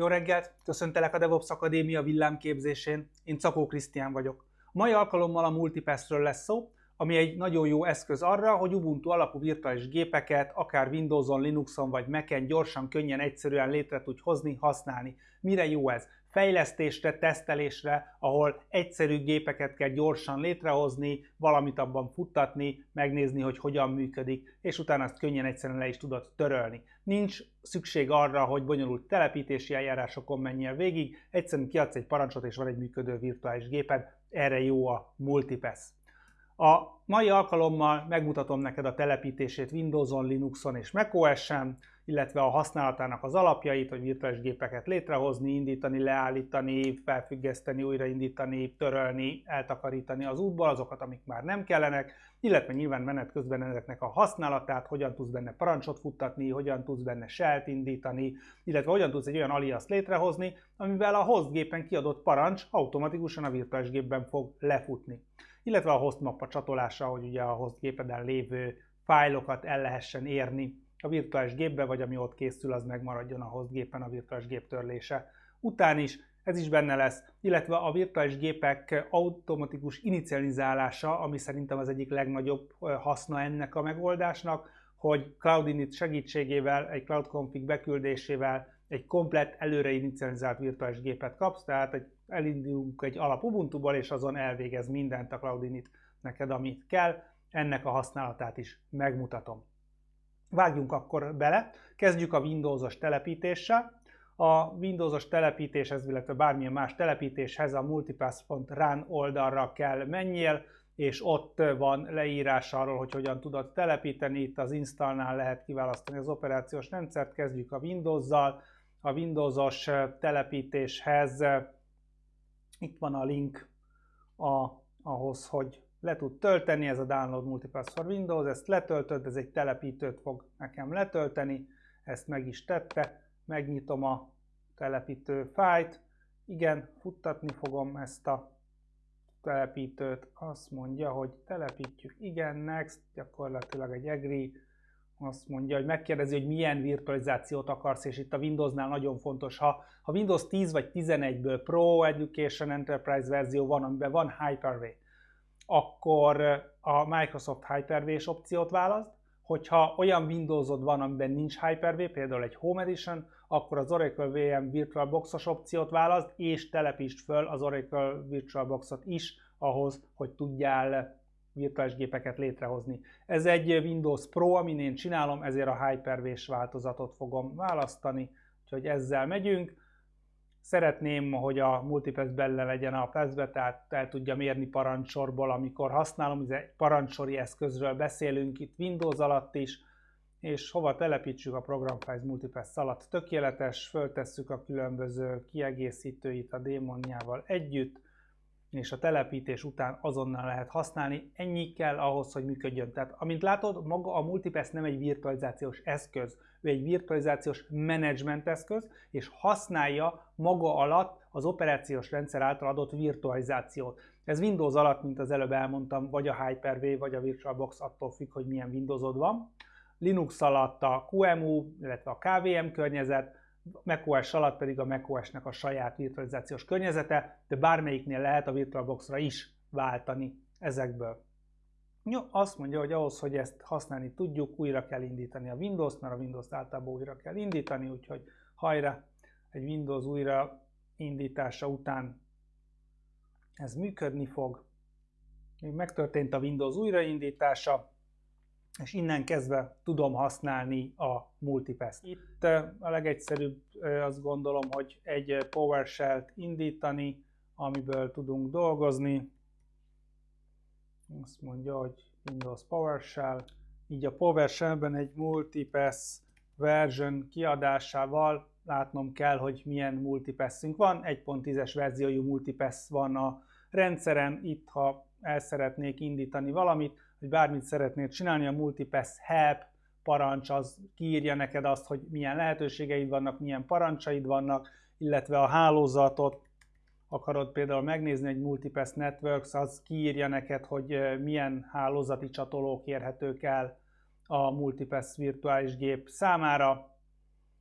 Jó reggelt! Köszöntelek a DevOps Akadémia villámképzésén. Én Cakó Krisztián vagyok. A mai alkalommal a Multipassről lesz szó, ami egy nagyon jó eszköz arra, hogy Ubuntu alapú virtuális gépeket, akár Windowson, Linuxon vagy Mac-en gyorsan, könnyen, egyszerűen létre tudj hozni, használni. Mire jó ez? Fejlesztésre, tesztelésre, ahol egyszerű gépeket kell gyorsan létrehozni, valamit abban futtatni, megnézni, hogy hogyan működik, és utána azt könnyen egyszerűen le is tudod törölni. Nincs szükség arra, hogy bonyolult telepítési eljárásokon menjél végig, egyszerűen kiadsz egy parancsot, és van egy működő virtuális géped, erre jó a Multipass. A mai alkalommal megmutatom neked a telepítését Windowson, Linuxon és macOS-en, illetve a használatának az alapjait, hogy virtuális gépeket létrehozni, indítani, leállítani, felfüggeszteni, újraindítani, törölni, eltakarítani az útból, azokat, amik már nem kellenek, illetve nyilván menet közben ezeknek a használatát, hogyan tudsz benne parancsot futtatni, hogyan tudsz benne shell indítani, illetve hogyan tudsz egy olyan alias létrehozni, amivel a host gépen kiadott parancs automatikusan a virtuális gépben fog lefutni. Illetve a host mappa csatolása, hogy ugye a host gépeden lévő fájlokat el lehessen érni a virtuális gépbe, vagy ami ott készül, az megmaradjon a host gépen a virtuális gép törlése után is, ez is benne lesz, illetve a virtuális gépek automatikus inicializálása, ami szerintem az egyik legnagyobb haszna ennek a megoldásnak, hogy Cloud Init segítségével, egy Cloud Config beküldésével egy komplett előre inicializált virtuális gépet kapsz, tehát egy, elindulunk egy alap Ubuntu-ból, és azon elvégez mindent a Cloud Init neked, amit kell. Ennek a használatát is megmutatom. Vágjunk akkor bele, kezdjük a Windows-os telepítéssel. A Windows-os telepítéshez, illetve bármilyen más telepítéshez a multipass.run oldalra kell menjél, és ott van leírás arról, hogy hogyan tudod telepíteni. Itt az installnál lehet kiválasztani az operációs rendszert. Kezdjük a Windows-zal. A Windows-os telepítéshez itt van a link a, ahhoz, hogy le tud tölteni, ez a Download Multipass for Windows, ezt letöltöd, ez egy telepítőt fog nekem letölteni, ezt meg is tette, megnyitom a telepítő fájt, igen, futtatni fogom ezt a telepítőt, azt mondja, hogy telepítjük, igen, next, gyakorlatilag egy agree, azt mondja, hogy megkérdezi, hogy milyen virtualizációt akarsz, és itt a Windowsnál nagyon fontos, ha, ha Windows 10 vagy 11-ből Pro Education Enterprise verzió van, amiben van Hyper-V, akkor a Microsoft Hyper-V-s opciót választ, hogyha olyan Windowsod van, amiben nincs Hyper-V, például egy Home Edition, akkor az Oracle VM VirtualBox-os opciót választ, és telepítsd föl az Oracle VirtualBox-ot is ahhoz, hogy tudjál virtuális gépeket létrehozni. Ez egy Windows Pro, amin én csinálom, ezért a Hyper-V-s változatot fogom választani, úgyhogy ezzel megyünk. Szeretném, hogy a multipass benne legyen a pass tehát el tudja mérni parancsorból, amikor használom, ez egy parancsori eszközről beszélünk itt Windows alatt is, és hova telepítsük a Program Files Multipass alatt. Tökéletes, föltesszük a különböző kiegészítőit a démonjával együtt, és a telepítés után azonnal lehet használni. Ennyi kell ahhoz, hogy működjön. Tehát, amint látod, maga a Multipass nem egy virtualizációs eszköz, ő egy virtualizációs menedzsment eszköz, és használja maga alatt az operációs rendszer által adott virtualizációt. Ez Windows alatt, mint az előbb elmondtam, vagy a Hyper-V, vagy a VirtualBox, attól függ, hogy milyen Windowsod van. Linux alatt a QEMU, illetve a KVM környezet, macOS alatt pedig a macOS-nek a saját virtualizációs környezete, de bármelyiknél lehet a VirtualBox-ra is váltani ezekből. Jó, azt mondja, hogy ahhoz, hogy ezt használni tudjuk, újra kell indítani a Windows-t, mert a Windows-t általában újra kell indítani, úgyhogy hajrá, egy Windows újra indítása után ez működni fog. Még megtörtént a Windows újraindítása, és innen kezdve tudom használni a multipass Itt a legegyszerűbb azt gondolom, hogy egy PowerShell-t indítani, amiből tudunk dolgozni. Azt mondja, hogy Windows PowerShell. Így a PowerShell-ben egy multipass version kiadásával látnom kell, hogy milyen multipassünk van. 1.10-es verziójú multipass van a rendszeren. Itt, ha el szeretnék indítani valamit, hogy bármit szeretnél csinálni, a multipass help parancs az kiírja neked azt, hogy milyen lehetőségeid vannak, milyen parancsaid vannak, illetve a hálózatot akarod például megnézni egy Multipass Networks, az kiírja neked, hogy milyen hálózati csatolók érhetők el a Multipass virtuális gép számára,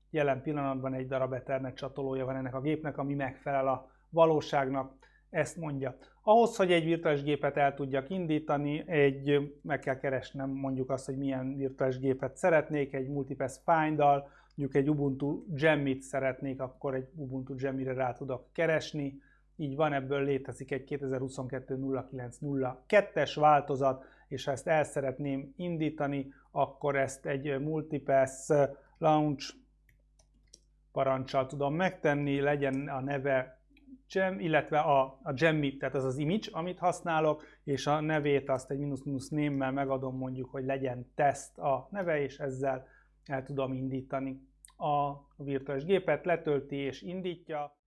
Jelen pillanatban egy darab Ethernet csatolója van ennek a gépnek, ami megfelel a valóságnak, ezt mondja. Ahhoz, hogy egy virtuális gépet el tudjak indítani, egy, meg kell keresnem mondjuk azt, hogy milyen virtuális gépet szeretnék, egy multipass find-dal, mondjuk egy Ubuntu Gemmit szeretnék, akkor egy Ubuntu Gemmire rá tudok keresni. Így van, ebből létezik egy 2022.09.02-es változat, és ha ezt el szeretném indítani, akkor ezt egy multipass launch parancsal tudom megtenni, legyen a neve gem, illetve a, a gemmi, tehát az az image, amit használok, és a nevét azt egy minusz-minusz némmel megadom mondjuk, hogy legyen test a neve, és ezzel el tudom indítani a virtuális gépet, letölti és indítja.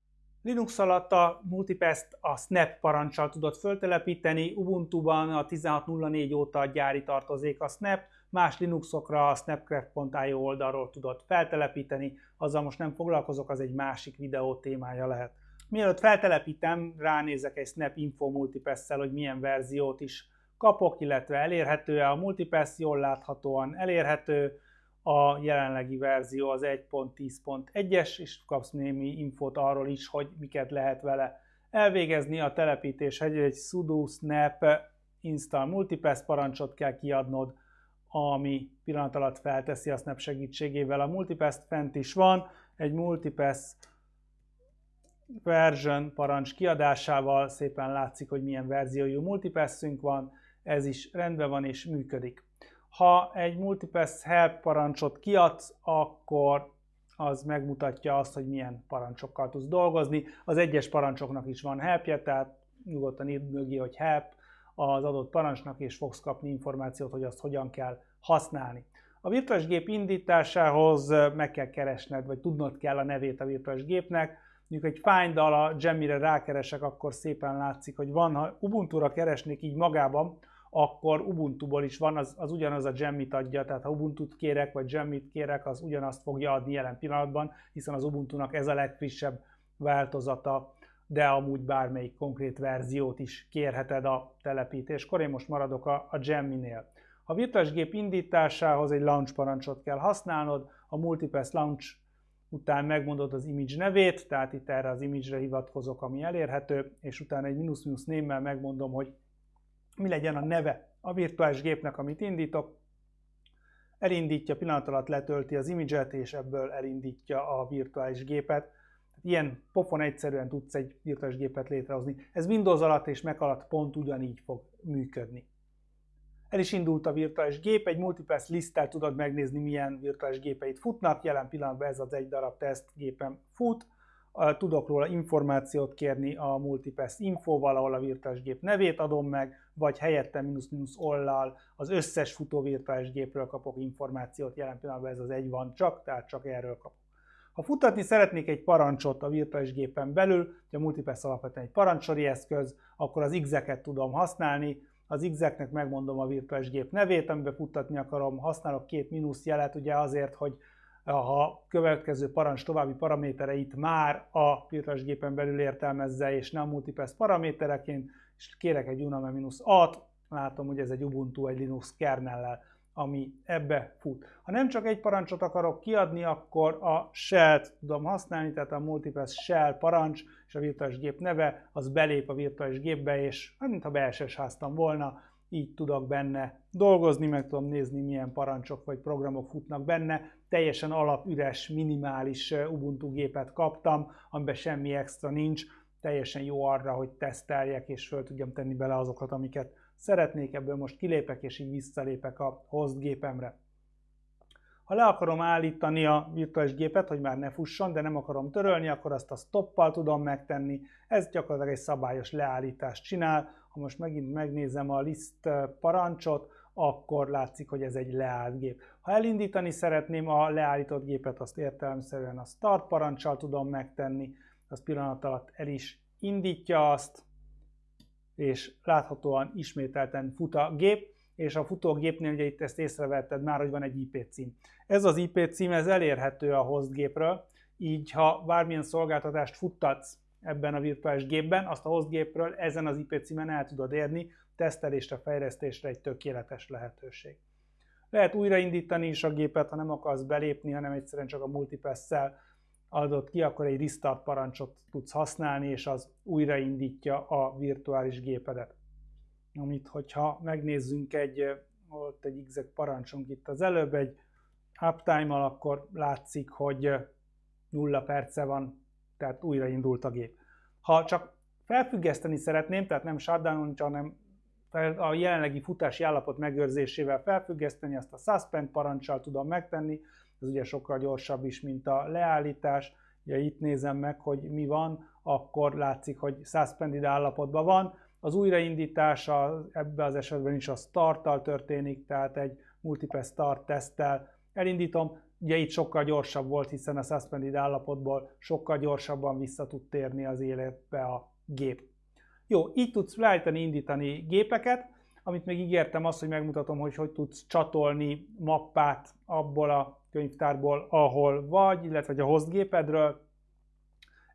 Linux alatt a multipass a snap parancsal tudod föltelepíteni, Ubuntu-ban a 16.04 óta gyári tartozék a snap, más Linuxokra a snapcraft.io oldalról tudod feltelepíteni, azzal most nem foglalkozok, az egy másik videó témája lehet. Mielőtt feltelepítem, ránézek egy Snap Info multipass hogy milyen verziót is kapok, illetve elérhető-e. A multipass jól láthatóan elérhető, a jelenlegi verzió az 1.10.1-es, és kapsz némi infót arról is, hogy miket lehet vele elvégezni. A telepítés egy, egy sudo snap install multipass parancsot kell kiadnod, ami pillanat alatt felteszi a snap segítségével. A multipass fent is van, egy multipass version parancs kiadásával szépen látszik, hogy milyen verziójú multipassünk van, ez is rendben van és működik. Ha egy multipass help parancsot kiadsz, akkor az megmutatja azt, hogy milyen parancsokkal tudsz dolgozni. Az egyes parancsoknak is van helpje, tehát nyugodtan írd mögé, hogy help az adott parancsnak, és fogsz kapni információt, hogy azt hogyan kell használni. A virtuális gép indításához meg kell keresned, vagy tudnod kell a nevét a virtuális gépnek, mondjuk egy find a Gemmire rákeresek, akkor szépen látszik, hogy van, ha Ubuntu-ra keresnék így magában, akkor Ubuntu-ból is van, az, az ugyanaz a Gemmit adja, tehát ha Ubuntu-t kérek, vagy Gemmit kérek, az ugyanazt fogja adni jelen pillanatban, hiszen az Ubuntu-nak ez a legfrissebb változata, de amúgy bármelyik konkrét verziót is kérheted a telepítéskor. Én most maradok a, a Gemminél. A virtuális gép indításához egy launch parancsot kell használnod, a multipass launch után megmondod az image nevét, tehát itt erre az image-re hivatkozok, ami elérhető, és utána egy minusz-minusz némmel megmondom, hogy mi legyen a neve a virtuális gépnek, amit indítok. Elindítja, pillanat alatt letölti az image-et, és ebből elindítja a virtuális gépet. Ilyen pofon egyszerűen tudsz egy virtuális gépet létrehozni. Ez Windows alatt és Mac alatt pont ugyanígy fog működni. El is indult a virtuális gép, egy multipass liszttel tudod megnézni, milyen virtuális gépeit futnak. Jelen pillanatban ez az egy darab teszt gépem fut. Tudok róla információt kérni a multipass infóval, ahol a virtuális gép nevét adom meg, vagy helyette minusz-minusz ollal az összes futó virtuális gépről kapok információt. Jelen pillanatban ez az egy van csak, tehát csak erről kapok. Ha futatni szeretnék egy parancsot a virtuális gépen belül, ugye a multipass alapvetően egy parancsori eszköz, akkor az X-eket tudom használni, az X-eknek megmondom a virtuális gép nevét, amiben futtatni akarom, használok két mínusz jelet, ugye azért, hogy ha következő parancs további paramétereit már a virtuális gépen belül értelmezze, és nem multipass paramétereként, és kérek egy uname-at, látom, hogy ez egy Ubuntu, egy Linux kernellel, ami ebbe fut. Ha nem csak egy parancsot akarok kiadni, akkor a shell-t tudom használni, tehát a multipass shell parancs és a virtuális gép neve, az belép a virtuális gépbe, és hát, mintha beeses háztam volna, így tudok benne dolgozni, meg tudom nézni, milyen parancsok vagy programok futnak benne. Teljesen alapüres, minimális Ubuntu gépet kaptam, amiben semmi extra nincs, teljesen jó arra, hogy teszteljek, és föl tudjam tenni bele azokat, amiket szeretnék, ebből most kilépek, és így visszalépek a host gépemre. Ha le akarom állítani a virtuális gépet, hogy már ne fusson, de nem akarom törölni, akkor azt a stoppal tudom megtenni. Ez gyakorlatilag egy szabályos leállítást csinál. Ha most megint megnézem a list parancsot, akkor látszik, hogy ez egy leállt gép. Ha elindítani szeretném a leállított gépet, azt értelemszerűen a start parancsal tudom megtenni, az pillanat alatt el is indítja azt, és láthatóan ismételten fut a gép, és a futógépnél ugye itt ezt észrevetted már, hogy van egy IP cím. Ez az IP cím, ez elérhető a hostgépről, így ha bármilyen szolgáltatást futtatsz ebben a virtuális gépben, azt a hostgépről ezen az IP címen el tudod érni, tesztelésre, fejlesztésre egy tökéletes lehetőség. Lehet újraindítani is a gépet, ha nem akarsz belépni, hanem egyszerűen csak a multipass-szel adott ki, akkor egy restart parancsot tudsz használni, és az újraindítja a virtuális gépedet. Amit, hogyha megnézzünk egy, volt egy exec parancsunk itt az előbb, egy uptime-mal, akkor látszik, hogy nulla perce van, tehát újraindult a gép. Ha csak felfüggeszteni szeretném, tehát nem shutdown hanem a jelenlegi futási állapot megőrzésével felfüggeszteni, azt a suspend parancsal tudom megtenni, ez ugye sokkal gyorsabb is, mint a leállítás. Ugye itt nézem meg, hogy mi van, akkor látszik, hogy suspended állapotban van. Az újraindítás ebben az esetben is a starttal történik, tehát egy multiple start teszttel elindítom. Ugye itt sokkal gyorsabb volt, hiszen a suspended állapotból sokkal gyorsabban vissza tud térni az életbe a gép. Jó, így tudsz leállítani, indítani gépeket, amit még ígértem azt, hogy megmutatom, hogy hogy tudsz csatolni mappát abból a könyvtárból, ahol vagy, illetve a host gépedről.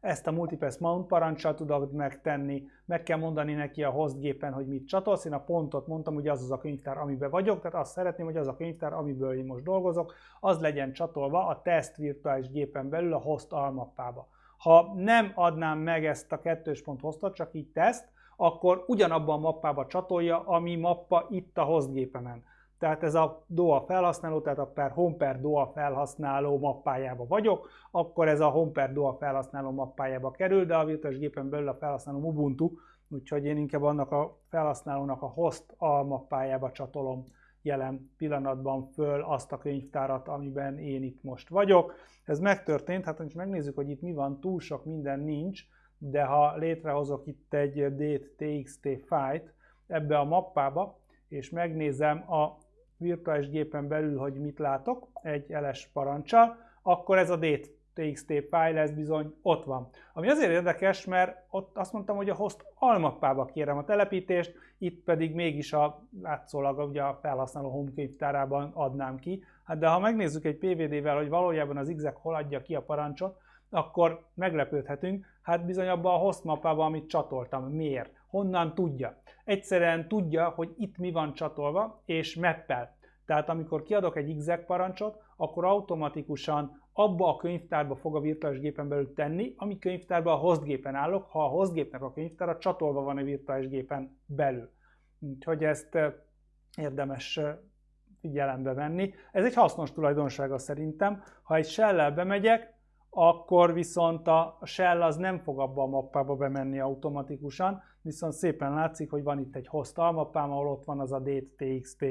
Ezt a Multipass Mount parancsal tudod megtenni, meg kell mondani neki a host hogy mit csatolsz. Én a pontot mondtam, hogy az az a könyvtár, amiben vagyok, tehát azt szeretném, hogy az a könyvtár, amiből én most dolgozok, az legyen csatolva a test virtuális gépen belül a host almappába. Ha nem adnám meg ezt a kettős pont hostot, csak így teszt, akkor ugyanabban a mappába csatolja, ami mappa itt a host. Tehát ez a DOA felhasználó, tehát a per home per DOA felhasználó mappájába vagyok, akkor ez a home per DOA felhasználó mappájába kerül, de a virtuális gépen belül a felhasználó Ubuntu, úgyhogy én inkább annak a felhasználónak a host almappájába csatolom jelen pillanatban föl azt a könyvtárat, amiben én itt most vagyok. Ez megtörtént, hát ha megnézzük, hogy itt mi van, túl sok minden nincs, de ha létrehozok itt egy date.txt fájt ebbe a mappába, és megnézem a virtuális gépen belül, hogy mit látok egy ls parancsal, akkor ez a date.txt file, ez bizony ott van. Ami azért érdekes, mert ott azt mondtam, hogy a host almappába kérem a telepítést, itt pedig mégis a látszólag ugye a felhasználó home könyvtárában adnám ki. Hát de ha megnézzük egy PVD-vel, hogy valójában az exec hol adja ki a parancsot, akkor meglepődhetünk, hát bizony abban a host mappában, amit csatoltam. Miért? Honnan tudja? Egyszerűen tudja, hogy itt mi van csatolva, és mappel. Tehát amikor kiadok egy exec parancsot, akkor automatikusan abba a könyvtárba fog a virtuális gépen belül tenni, ami könyvtárban a host gépen állok, ha a host gépnek a könyvtára csatolva van a virtuális gépen belül. Úgyhogy ezt érdemes figyelembe venni. Ez egy hasznos tulajdonsága szerintem. Ha egy shell bemegyek, akkor viszont a shell az nem fog abba a mappába bemenni automatikusan, viszont szépen látszik, hogy van itt egy host almappám, ahol ott van az a date.txt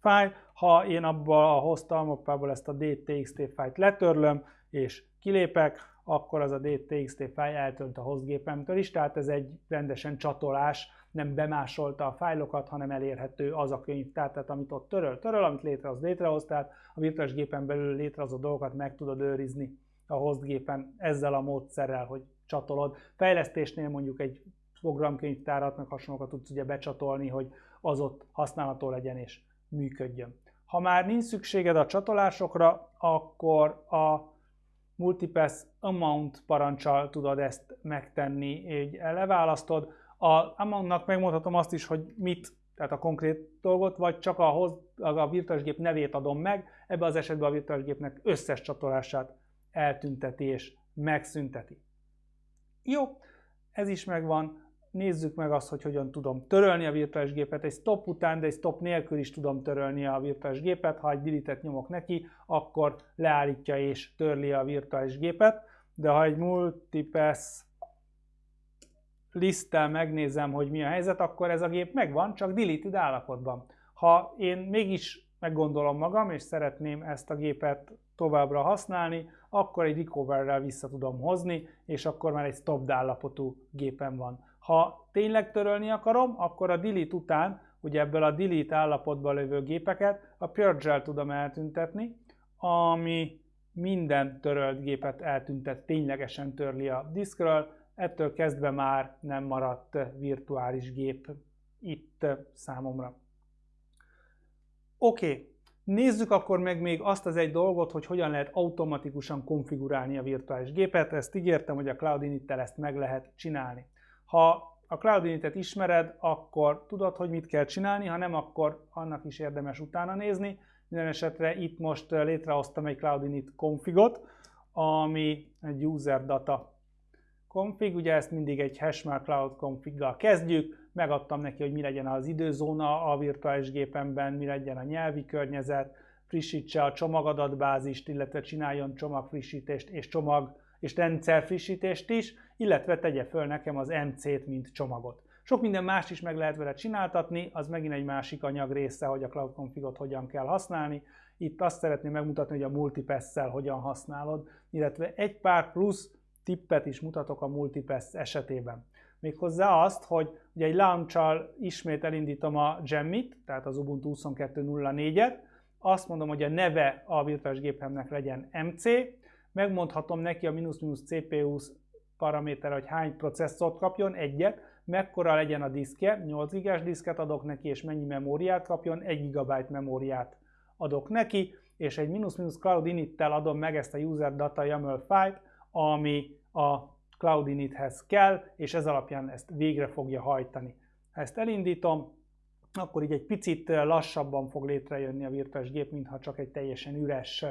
fájl. Ha én abba a host almappából ezt a date.txt fájlt letörlöm, és kilépek, akkor az a date.txt fájl eltölt a host gépemtől is, tehát ez egy rendesen csatolás, nem bemásolta a fájlokat, hanem elérhető az a könyv, tehát amit ott töröl, töröl, amit létrehoz, létrehoz, tehát a virtuális gépen belül létrehozott dolgokat meg tudod őrizni a hostgépen ezzel a módszerrel, hogy csatolod. Fejlesztésnél mondjuk egy programkönyvtárat, meg hasonlókat tudsz ugye becsatolni, hogy az ott használható legyen és működjön. Ha már nincs szükséged a csatolásokra, akkor a multipass amount parancsal tudod ezt megtenni, így leválasztod. A amountnak megmondhatom azt is, hogy mit, tehát a konkrét dolgot, vagy csak a, hoz, a virtuális gép nevét adom meg, ebben az esetben a virtuális gépnek összes csatolását eltünteti és megszünteti. Jó, ez is megvan. Nézzük meg azt, hogy hogyan tudom törölni a virtuális gépet. Egy stop után, de egy stop nélkül is tudom törölni a virtuális gépet. Ha egy delete nyomok neki, akkor leállítja és törli a virtuális gépet. De ha egy multipass liszttel megnézem, hogy mi a helyzet, akkor ez a gép megvan, csak deleted állapotban. Ha én mégis meggondolom magam, és szeretném ezt a gépet továbbra használni, akkor egy recoverrel vissza tudom hozni, és akkor már egy stop állapotú gépen van. Ha tényleg törölni akarom, akkor a delete után, ugye ebből a delete állapotban lévő gépeket a purge tudom eltüntetni, ami minden törölt gépet eltüntet, ténylegesen törli a diszkről, ettől kezdve már nem maradt virtuális gép itt számomra. Oké, okay. Nézzük akkor meg még azt az egy dolgot, hogy hogyan lehet automatikusan konfigurálni a virtuális gépet. Ezt ígértem, hogy a Cloud Init-tel ezt meg lehet csinálni. Ha a Cloud Init-et ismered, akkor tudod, hogy mit kell csinálni, ha nem, akkor annak is érdemes utána nézni. Minden esetre itt most létrehoztam egy Cloud Init configot, ami egy user data config, ugye ezt mindig egy hashmark cloud config kezdjük, megadtam neki, hogy mi legyen az időzóna a virtuális gépemben, mi legyen a nyelvi környezet, frissítse a csomagadatbázist, illetve csináljon csomagfrissítést és csomag és rendszer frissítést is, illetve tegye föl nekem az MC-t, mint csomagot. Sok minden más is meg lehet vele csináltatni, az megint egy másik anyag része, hogy a Cloud Configot hogyan kell használni. Itt azt szeretném megmutatni, hogy a multipass hogyan használod, illetve egy pár plusz tippet is mutatok a multipass esetében. Méghozzá azt, hogy ugye egy launch ismét elindítom a Gemmit, tehát az Ubuntu 22.04-et, azt mondom, hogy a neve a virtuális gépemnek legyen MC, megmondhatom neki a minusz-minusz CPU paraméter, hogy hány processzort kapjon, egyet, mekkora legyen a diszke, 8 GB diszket adok neki, és mennyi memóriát kapjon, 1 GB memóriát adok neki, és egy minusz-minusz cloud init-tel adom meg ezt a user data YAML file ami a cloud inithez kell, és ez alapján ezt végre fogja hajtani. Ha ezt elindítom, akkor így egy picit lassabban fog létrejönni a virtuális gép, mintha csak egy teljesen üres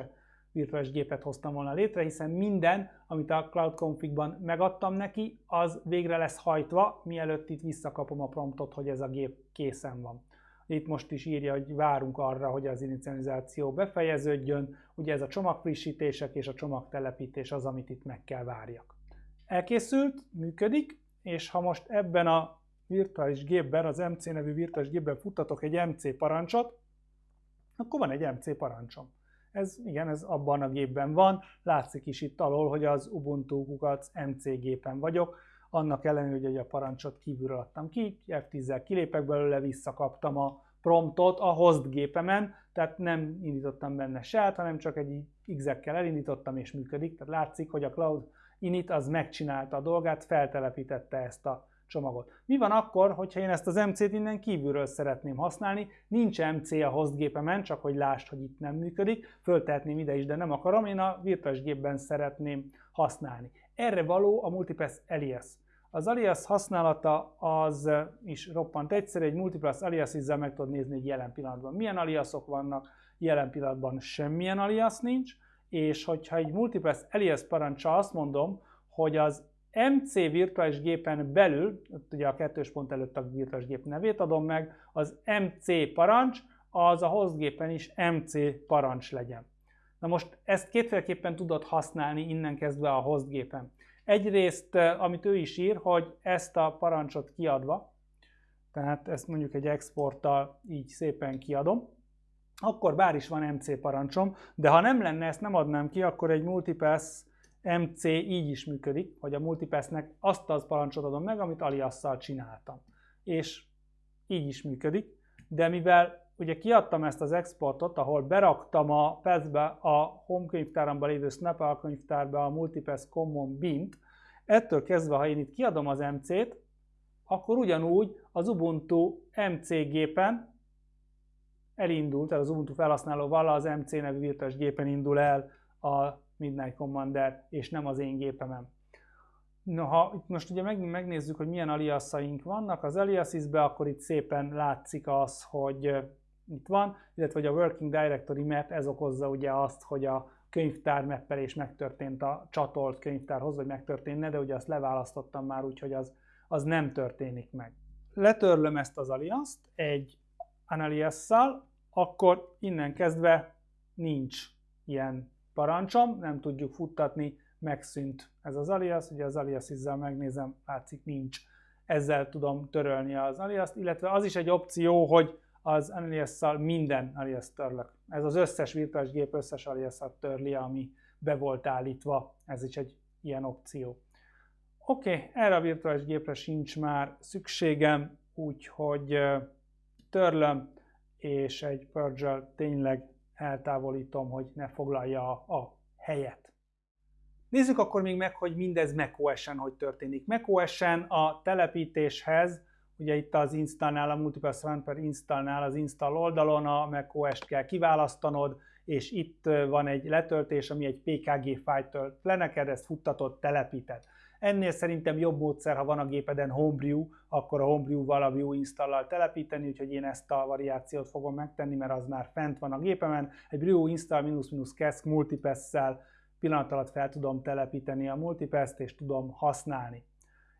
virtuális gépet hoztam volna létre, hiszen minden, amit a Cloud Config-ban megadtam neki, az végre lesz hajtva, mielőtt itt visszakapom a promptot, hogy ez a gép készen van. Itt most is írja, hogy várunk arra, hogy az inicializáció befejeződjön, ugye ez a csomagfrissítések és a csomagtelepítés az, amit itt meg kell várjak. Elkészült, működik, és ha most ebben a virtuális gépben, az MC nevű virtuális gépben futtatok egy MC parancsot, akkor van egy MC parancsom. Ez igen, ez abban a gépben van, látszik is itt alól, hogy az Ubuntu kukac MC gépen vagyok, annak ellenére, hogy a parancsot kívülről adtam ki, F10-zel kilépek belőle, visszakaptam a promptot a host gépemen, tehát nem indítottam benne se, hanem csak egy X-ekkel elindítottam és működik, tehát látszik, hogy a Cloud Init az megcsinálta a dolgát, feltelepítette ezt a csomagot. Mi van akkor, hogyha én ezt az MC-t innen kívülről szeretném használni, nincs MC a host gépemen, csak hogy lásd, hogy itt nem működik, föltehetném ide is, de nem akarom, én a virtuális gépben szeretném használni. Erre való a Multipass Alias. Az alias használata az is roppant egyszerű, egy multipass alias izzel meg tudod nézni egy jelen pillanatban. Milyen aliasok vannak, jelen pillanatban semmilyen alias nincs, és hogyha egy multipass alias parancsa azt mondom, hogy az MC virtuális gépen belül, ugye a kettős pont előtt a virtuális gép nevét adom meg, az MC parancs, az a host gépen is MC parancs legyen. Na most ezt kétféleképpen tudod használni innen kezdve a host gépen. Egyrészt, amit ő is ír, hogy ezt a parancsot kiadva, tehát ezt mondjuk egy exporttal így szépen kiadom, akkor bár is van MC parancsom, de ha nem lenne, ezt nem adnám ki, akkor egy multipass MC így is működik, hogy a multipassnek azt az parancsot adom meg, amit aliasszal csináltam. És így is működik, de mivel ugye kiadtam ezt az exportot, ahol beraktam a PES-be a home könyvtáramba lévő Snapple könyvtárba a Multipass Common Bint, ettől kezdve, ha én itt kiadom az MC-t, akkor ugyanúgy az Ubuntu MC gépen elindul, tehát az Ubuntu felhasználóval az MC nevű virtuális gépen indul el a Midnight Commander, és nem az én gépemen. No, ha itt most ugye megnézzük, hogy milyen aliasaink vannak az aliasisbe, akkor itt szépen látszik az, hogy itt van, illetve hogy a Working Directory Map, ez okozza ugye azt, hogy a könyvtár mappelés megtörtént a csatolt könyvtárhoz, vagy megtörténne, de ugye azt leválasztottam már, úgyhogy az, az nem történik meg. Letörlöm ezt az aliaszt egy analiasszal, akkor innen kezdve nincs ilyen parancsom, nem tudjuk futtatni, megszűnt ez az alias, ugye az alias izzel megnézem, látszik nincs. Ezzel tudom törölni az aliaszt, illetve az is egy opció, hogy az alias minden alias törlök. Ez az összes virtuális gép összes alias törli, ami be volt állítva, ez is egy ilyen opció. Oké, okay, erre a virtuális gépre sincs már szükségem, úgyhogy törlöm, és egy purge tényleg eltávolítom, hogy ne foglalja a helyet. Nézzük akkor még meg, hogy mindez macOS-en hogy történik. macOS-en a telepítéshez, ugye itt az installnál, a Multipass Ramper installnál az install oldalon a macOS-t kell kiválasztanod, és itt van egy letöltés, ami egy PKG fájlt tölt le neked, ezt futtatod, telepíted. Ennél szerintem jobb módszer, ha van a gépeden Homebrew, akkor a Homebrew-val a Vue installal telepíteni, úgyhogy én ezt a variációt fogom megtenni, mert az már fent van a gépemen. Egy Brew install minus minus kesk multipass-szel pillanat alatt fel tudom telepíteni a multipass és tudom használni.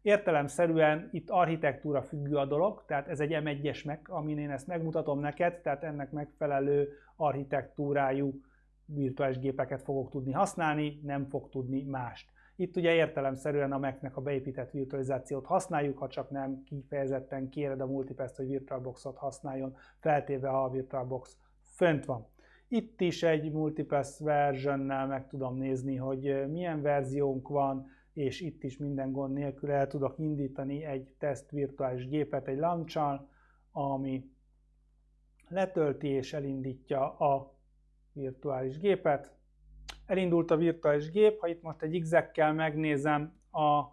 Értelemszerűen itt architektúra függő a dolog, tehát ez egy M1-es meg, amin én ezt megmutatom neked, tehát ennek megfelelő architektúrájú virtuális gépeket fogok tudni használni, nem fog tudni mást. Itt ugye értelemszerűen a Mac-nek a beépített virtualizációt használjuk, ha csak nem kifejezetten kéred a multipass hogy VirtualBox-ot használjon, feltéve ha a VirtualBox fönt van. Itt is egy multipass versionnel meg tudom nézni, hogy milyen verziónk van, és itt is minden gond nélkül el tudok indítani egy teszt virtuális gépet egy launch ami letölti és elindítja a virtuális gépet. Elindult a virtuális gép, ha itt most egy exec megnézem a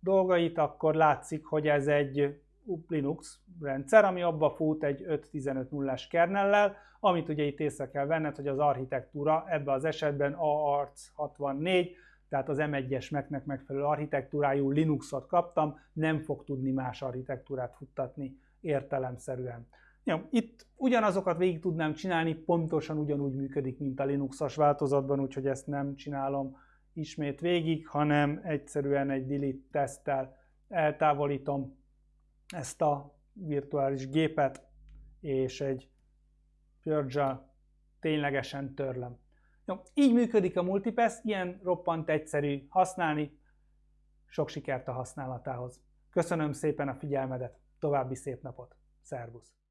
dolgait, akkor látszik, hogy ez egy Linux rendszer, ami abba fut egy 5.15.0-es kernellel, amit ugye itt észre kell venned, hogy az architektúra ebben az esetben AARC 64, tehát az M1-es Mac-nek megfelelő architektúrájú Linuxot kaptam, nem fog tudni más architektúrát futtatni értelemszerűen. Jó, itt ugyanazokat végig tudnám csinálni, pontosan ugyanúgy működik, mint a Linuxos változatban, úgyhogy ezt nem csinálom ismét végig, hanem egyszerűen egy delete teszttel eltávolítom ezt a virtuális gépet, és egy purge ténylegesen törlem. Jó, így működik a multipass, ilyen roppant egyszerű használni, sok sikert a használatához. Köszönöm szépen a figyelmedet, további szép napot, szervusz!